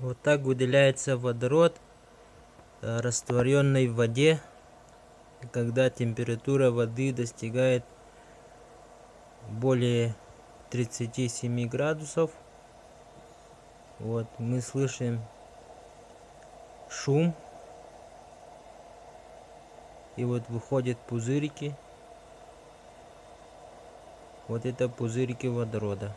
Вот так выделяется водород, э, растворенный в воде, когда температура воды достигает более 37 градусов. Вот мы слышим шум. И вот выходят пузырики. Вот это пузырики водорода.